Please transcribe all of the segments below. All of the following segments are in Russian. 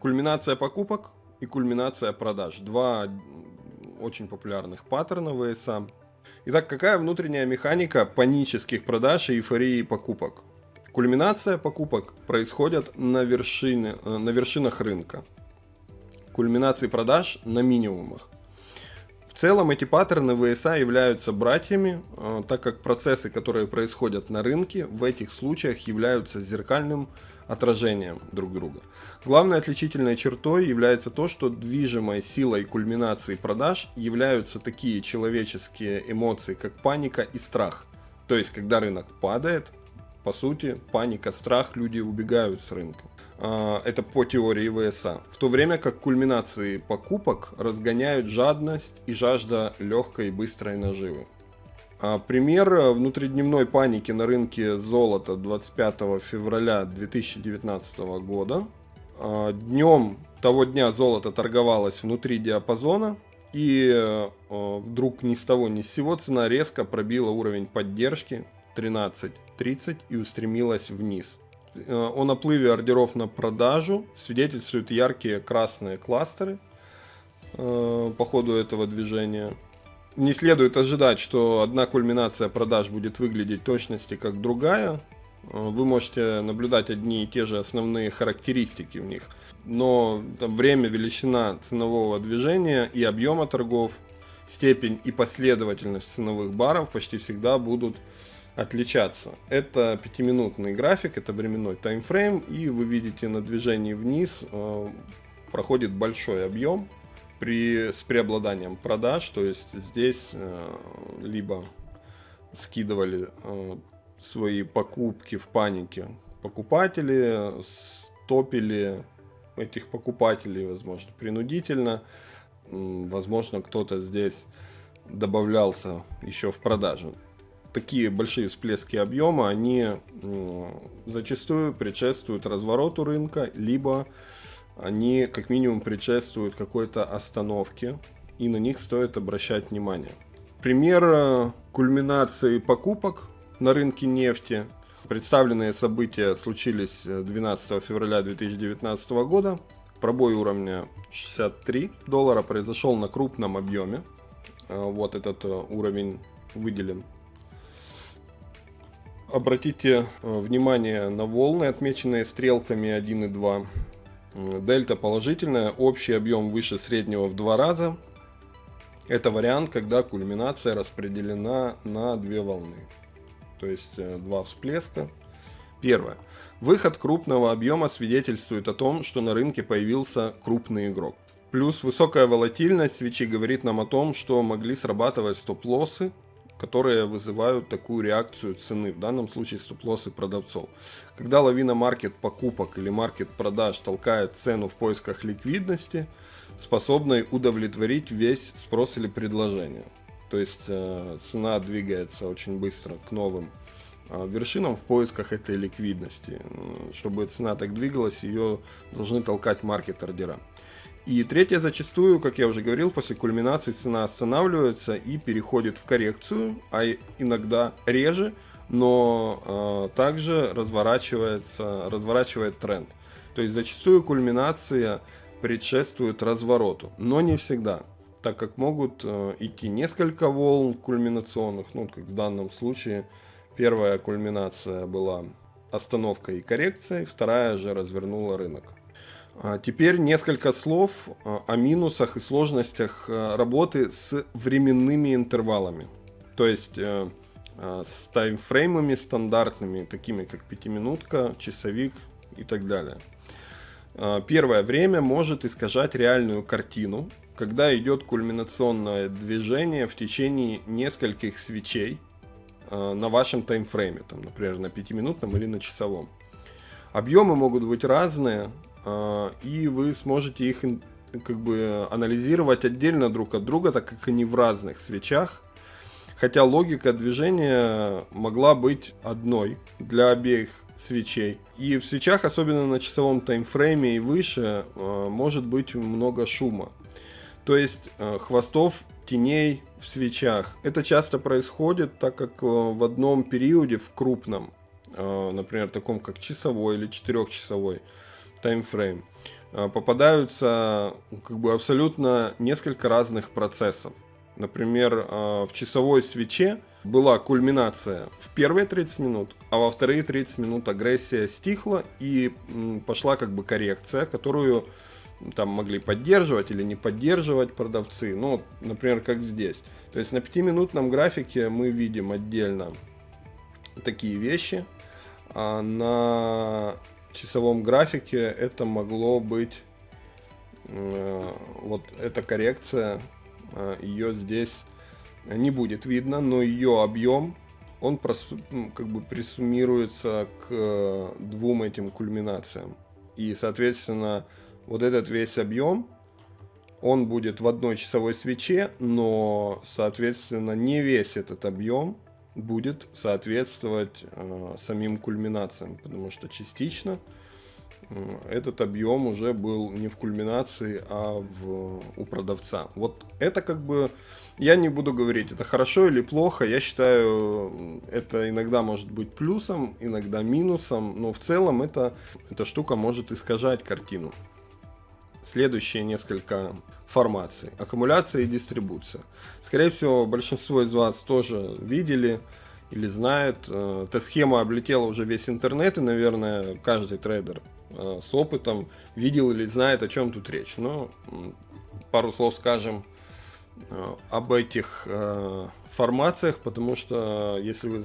Кульминация покупок и кульминация продаж. Два очень популярных паттерна ВСА. Итак, какая внутренняя механика панических продаж и эйфории покупок? Кульминация покупок происходит на, вершине, э, на вершинах рынка. Кульминации продаж на минимумах. В целом эти паттерны ВСА являются братьями, э, так как процессы, которые происходят на рынке, в этих случаях являются зеркальным отражением друг друга. Главной отличительной чертой является то, что движимой силой кульминации продаж являются такие человеческие эмоции, как паника и страх. То есть, когда рынок падает, по сути, паника, страх, люди убегают с рынка. А, это по теории ВСА. В то время как кульминации покупок разгоняют жадность и жажда легкой и быстрой наживы. А, пример внутридневной паники на рынке золота 25 февраля 2019 года. А, Днем того дня золото торговалось внутри диапазона, и вдруг ни с того ни с сего цена резко пробила уровень поддержки 13.30 и устремилась вниз. Э, о наплыве ордеров на продажу свидетельствуют яркие красные кластеры э, по ходу этого движения. Не следует ожидать, что одна кульминация продаж будет выглядеть точности как другая. Э, вы можете наблюдать одни и те же основные характеристики в них. Но там, время, величина ценового движения и объема торгов, степень и последовательность ценовых баров почти всегда будут отличаться. Это пятиминутный график, это временной таймфрейм, и вы видите на движении вниз э, проходит большой объем при, с преобладанием продаж, то есть здесь э, либо скидывали э, свои покупки в панике покупатели, стопили этих покупателей, возможно, принудительно, возможно, кто-то здесь добавлялся еще в продажу. Такие большие всплески объема, они зачастую предшествуют развороту рынка, либо они как минимум предшествуют какой-то остановке, и на них стоит обращать внимание. Пример э, кульминации покупок на рынке нефти. Представленные события случились 12 э, февраля 2019 года. Пробой уровня 63 доллара произошел на крупном объеме. Э, вот этот уровень выделен Обратите внимание на волны, отмеченные стрелками 1 и 2. Дельта положительная, общий объем выше среднего в два раза. Это вариант, когда кульминация распределена на две волны. То есть э, два всплеска. Первое. Выход крупного объема свидетельствует о том, что на рынке появился крупный игрок. Плюс высокая волатильность свечи говорит нам о том, что могли срабатывать стоп-лоссы которые вызывают такую реакцию цены, в данном случае стоп-лоссы продавцов. Когда лавина маркет покупок или маркет продаж толкает цену в поисках ликвидности, способной удовлетворить весь спрос или предложение. То есть э, цена двигается очень быстро к новым э, вершинам в поисках этой ликвидности. Чтобы цена так двигалась, ее должны толкать маркет-ордера. И третье, зачастую, как я уже говорил, после кульминации цена останавливается и переходит в коррекцию, а иногда реже, но э, также разворачивается, разворачивает тренд. То есть зачастую кульминация предшествует развороту, но не всегда, так как могут э, идти несколько волн кульминационных, ну как в данном случае первая кульминация была остановкой и коррекцией, вторая же развернула рынок. А теперь несколько слов а, о минусах и сложностях а, работы с временными интервалами. То есть э, с таймфреймами стандартными, такими как пятиминутка, часовик и так далее. Первое время может искажать реальную картину, когда идет кульминационное движение в течение нескольких свечей на вашем таймфрейме, там, например, на пятиминутном или на часовом. Объемы могут быть разные, и вы сможете их как бы анализировать отдельно друг от друга, так как они в разных свечах. Хотя логика движения могла быть одной для обеих свечей. И в свечах, особенно на часовом таймфрейме и выше, а, может быть много шума. То есть а, хвостов теней в свечах. Это часто происходит, так как в одном периоде, в крупном, например, таком как часовой или четырехчасовой, таймфрейм. э, попадаются как бы абсолютно несколько разных процессов. Например, в часовой свече была кульминация в первые 30 минут, а во вторые 30 минут агрессия стихла и пошла как бы коррекция, которую там могли поддерживать или не поддерживать продавцы. Ну, например, как здесь. То есть на 5-минутном графике мы видим отдельно такие вещи. А на часовом графике это могло быть э, вот эта коррекция, э, ее здесь не будет видно, но ее объем он просу, как бы присуммируется к э, двум этим кульминациям. И, соответственно, вот этот весь объем, он будет в одной часовой свече, но, соответственно, не весь этот объем будет соответствовать э, самим кульминациям, потому что частично э, этот объем уже был не в кульминации, а в, у продавца. Вот это как бы, я не буду говорить, это хорошо или плохо, я считаю, это иногда может быть плюсом, иногда минусом, но в целом это, эта штука может искажать картину следующие несколько формаций. Аккумуляция и дистрибуция. Скорее всего, большинство из вас тоже видели или знают. Э, эта схема облетела уже весь интернет, и, наверное, каждый трейдер э, с опытом видел или знает, о чем тут речь. Но пару слов скажем э, об этих формациях, потому что если вы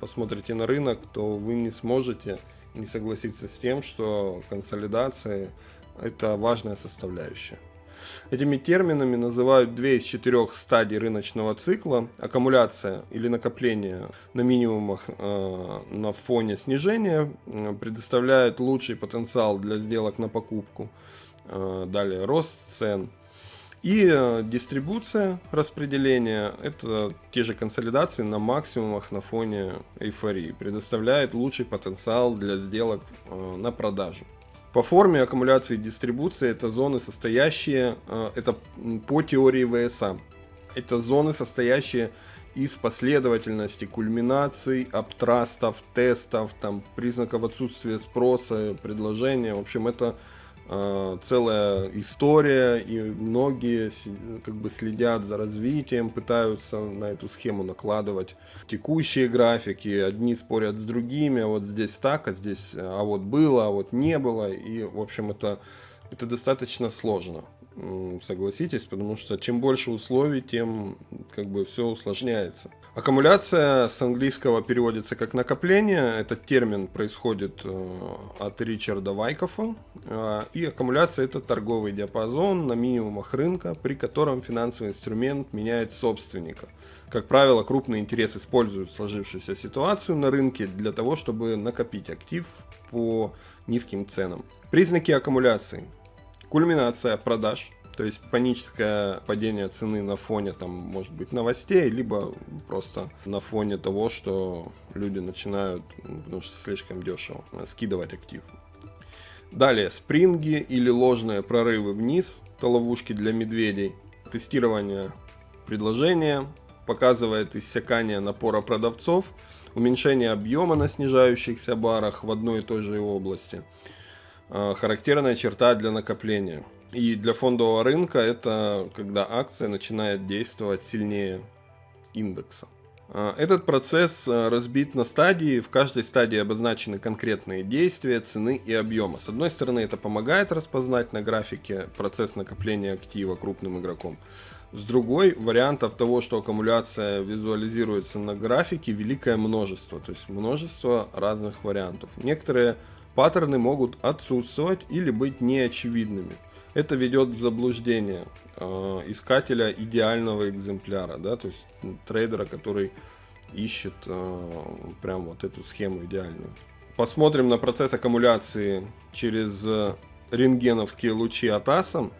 посмотрите на рынок, то вы не сможете не согласиться с тем, что консолидация это важная составляющая. Этими терминами называют две из четырех стадий рыночного цикла. Аккумуляция или накопление на минимумах э, на фоне снижения э, предоставляет лучший потенциал для сделок на покупку. Э, далее рост цен. И э, дистрибуция распределения, это те же консолидации на максимумах на фоне эйфории, предоставляет лучший потенциал для сделок э, на продажу. По форме аккумуляции и дистрибуции это зоны, состоящие, э, это по теории ВСА, это зоны, состоящие из последовательности кульминаций, аптрастов, тестов, там, признаков отсутствия спроса, предложения. В общем, это целая история, и многие как бы следят за развитием, пытаются на эту схему накладывать текущие графики, одни спорят с другими, вот здесь так, а здесь, а вот было, а вот не было, и, в общем, это, это достаточно сложно согласитесь, потому что чем больше условий, тем как бы все усложняется. Аккумуляция с английского переводится как накопление. Этот термин происходит э, от Ричарда Вайкофа. Э, и аккумуляция это торговый диапазон на минимумах рынка, при котором финансовый инструмент меняет собственника. Как правило, крупный интерес используют сложившуюся ситуацию на рынке для того, чтобы накопить актив по низким ценам. Признаки аккумуляции кульминация продаж, то есть паническое падение цены на фоне, там, может быть, новостей, либо просто на фоне того, что люди начинают, потому что слишком дешево, скидывать актив. Далее, спринги или ложные прорывы вниз, это ловушки для медведей. Тестирование предложения показывает иссякание напора продавцов, уменьшение объема на снижающихся барах в одной и той же области – Э, характерная черта для накопления. И для фондового рынка это когда акция начинает действовать сильнее индекса. Э, этот процесс э, разбит на стадии, в каждой стадии обозначены конкретные действия, цены и объема. С одной стороны это помогает распознать на графике процесс накопления актива крупным игроком. С другой, вариантов того, что аккумуляция визуализируется на графике, великое множество. То есть множество разных вариантов. Некоторые паттерны могут отсутствовать или быть неочевидными. Это ведет в заблуждение э, искателя идеального экземпляра, да, то есть трейдера, который ищет э, прям вот эту схему идеальную. Посмотрим на процесс аккумуляции через рентгеновские лучи от ASM.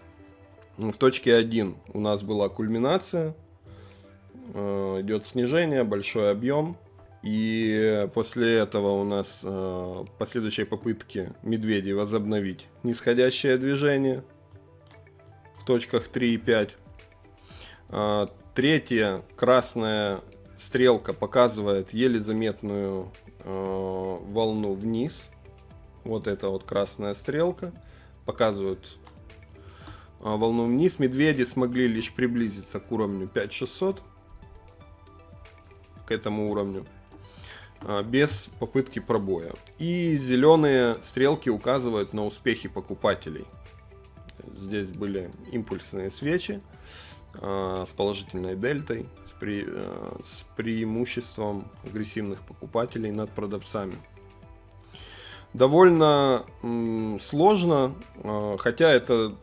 В точке 1 у нас была кульминация, э, идет снижение, большой объем. И после этого у нас э, последующие попытки медведей возобновить нисходящее движение точках 3 и 5. Э, третья красная стрелка показывает еле заметную э, волну вниз. Вот это вот красная стрелка. показывают а, волну вниз. Медведи смогли лишь приблизиться к уровню 5600, к этому уровню, а, без попытки пробоя. И зеленые стрелки указывают на успехи покупателей. Здесь были импульсные свечи а, с положительной дельтой, с, пре, с преимуществом агрессивных покупателей над продавцами довольно сложно, хотя это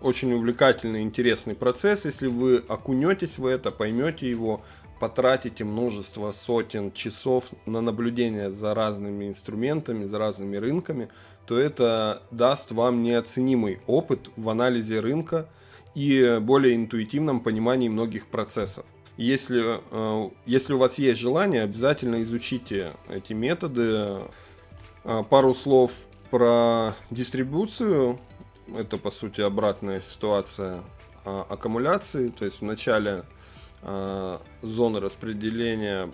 очень увлекательный, интересный процесс. Если вы окунетесь в это, поймете его, потратите множество сотен часов на наблюдение за разными инструментами, за разными рынками, то это даст вам неоценимый опыт в анализе рынка и более интуитивном понимании многих процессов. Если, э, если у вас есть желание, обязательно изучите эти методы. Э, пару слов про дистрибуцию это по сути обратная ситуация а, аккумуляции. То есть в начале зоны распределения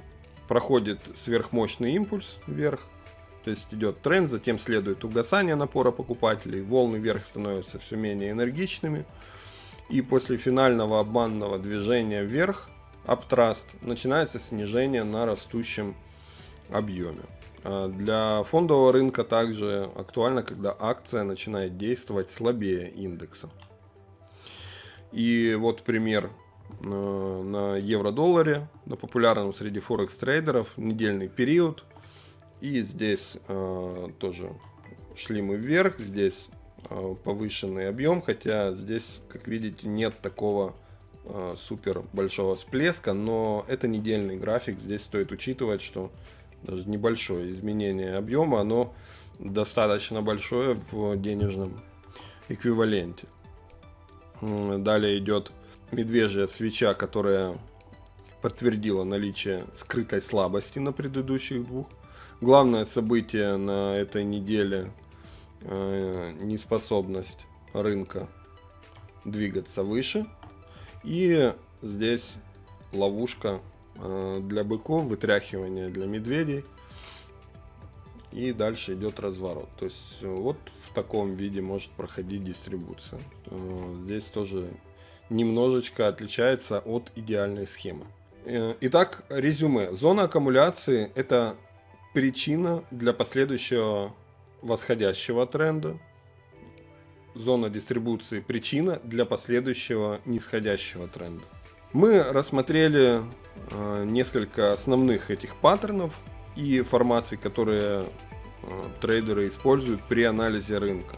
проходит сверхмощный импульс вверх. То есть идет тренд, затем следует угасание напора покупателей, волны вверх становятся все менее энергичными. И после финального обманного движения вверх, аптраст, начинается снижение на растущем объеме. А, для фондового рынка также актуально, когда акция начинает действовать слабее индекса. И вот пример э, на евро-долларе, на популярном среди форекс-трейдеров, недельный период. И здесь э, тоже шли мы вверх, здесь э, повышенный объем, хотя здесь, как видите, нет такого э, супер большого всплеска, но это недельный график, здесь стоит учитывать, что даже небольшое изменение объема, оно достаточно большое в денежном эквиваленте. Далее идет медвежья свеча, которая подтвердила наличие скрытой слабости на предыдущих двух. Главное событие на этой неделе э, неспособность рынка двигаться выше. И здесь ловушка Э, для быков, вытряхивание для медведей. И дальше идет разворот. То есть вот в таком виде может проходить дистрибуция. Э, здесь тоже немножечко отличается от идеальной схемы. Итак, резюме. Зона аккумуляции это причина для последующего восходящего тренда. Зона дистрибуции причина для последующего нисходящего тренда. Мы рассмотрели э, несколько основных этих паттернов и формаций, которые э, трейдеры используют при анализе рынка.